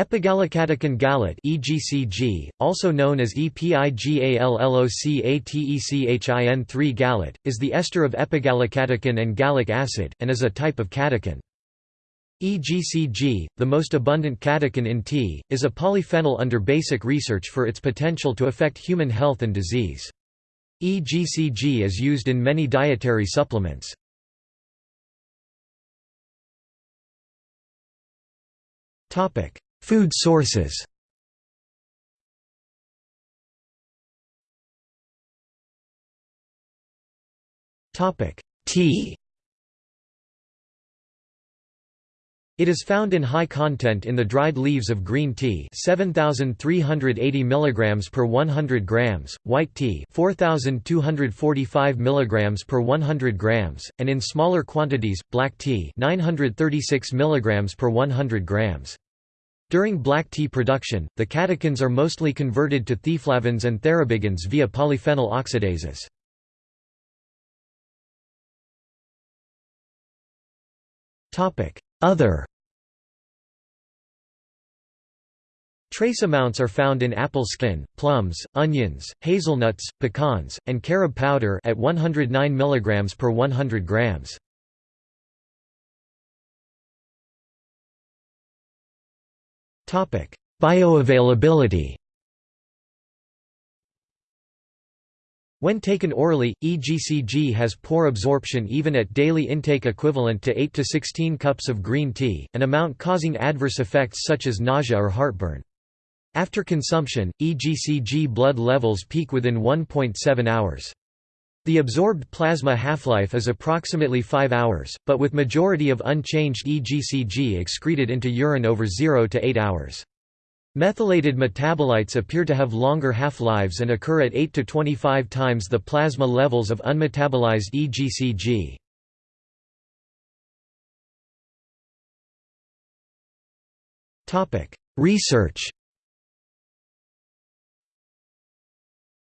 Epigallocatechin gallate (EGCG), also known as EPIGALLOCATECHIN3 gallate, is the ester of epigallocatechin and gallic acid, and is a type of catechin. EGCG, the most abundant catechin in tea, is a polyphenol under basic research for its potential to affect human health and disease. EGCG is used in many dietary supplements. Topic: Food sources Tea It is found in high content in the dried leaves of green tea 7380 mg per 100 grams, white tea 4245 mg per 100 grams, and in smaller quantities, black tea 936 mg per 100 grams. During black tea production, the catechins are mostly converted to theaflavins and thearubigins via polyphenol oxidases. Other Trace amounts are found in apple skin, plums, onions, hazelnuts, pecans, and carob powder at 109 mg per 100 grams. Bioavailability When taken orally, EGCG has poor absorption even at daily intake equivalent to 8 to 16 cups of green tea, an amount causing adverse effects such as nausea or heartburn. After consumption, EGCG blood levels peak within 1.7 hours. The absorbed plasma half-life is approximately 5 hours, but with majority of unchanged EGCG excreted into urine over 0 to 8 hours. Methylated metabolites appear to have longer half-lives and occur at 8 to 25 times the plasma levels of unmetabolized EGCG. Research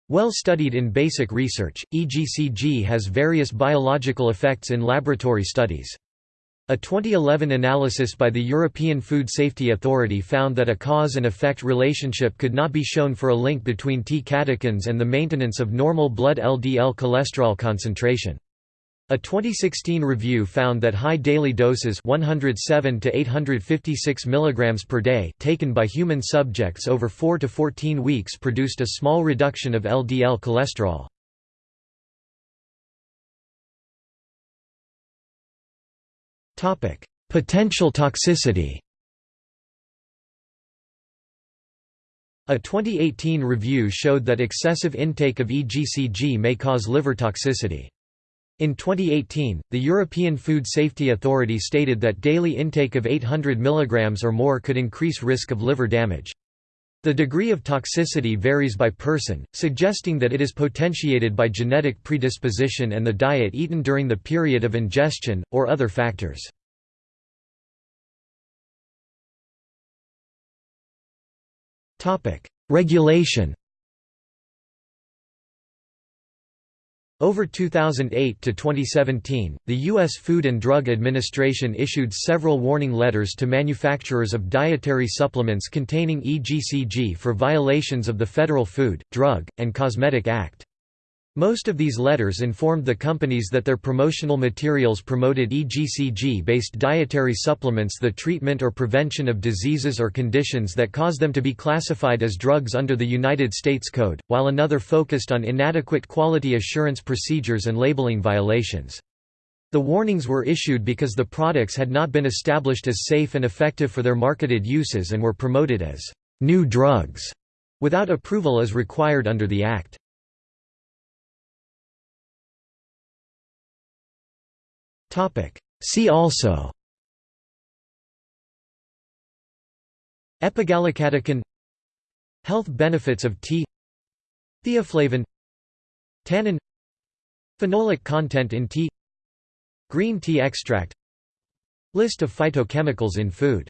Well studied in basic research, EGCG has various biological effects in laboratory studies. A 2011 analysis by the European Food Safety Authority found that a cause and effect relationship could not be shown for a link between tea catechins and the maintenance of normal blood LDL cholesterol concentration. A 2016 review found that high daily doses 107 to 856 mg per day taken by human subjects over 4 to 14 weeks produced a small reduction of LDL cholesterol. Topic: Potential toxicity A 2018 review showed that excessive intake of EGCG may cause liver toxicity. In 2018, the European Food Safety Authority stated that daily intake of 800 mg or more could increase risk of liver damage. The degree of toxicity varies by person, suggesting that it is potentiated by genetic predisposition and the diet eaten during the period of ingestion, or other factors. Regulation Over 2008 to 2017, the U.S. Food and Drug Administration issued several warning letters to manufacturers of dietary supplements containing EGCG for violations of the Federal Food, Drug, and Cosmetic Act. Most of these letters informed the companies that their promotional materials promoted EGCG-based dietary supplements the treatment or prevention of diseases or conditions that cause them to be classified as drugs under the United States Code, while another focused on inadequate quality assurance procedures and labeling violations. The warnings were issued because the products had not been established as safe and effective for their marketed uses and were promoted as new drugs, without approval as required under the Act. See also. Epigallocatechin Health benefits of tea. Theaflavin. Tannin. Phenolic content in tea. Green tea extract. List of phytochemicals in food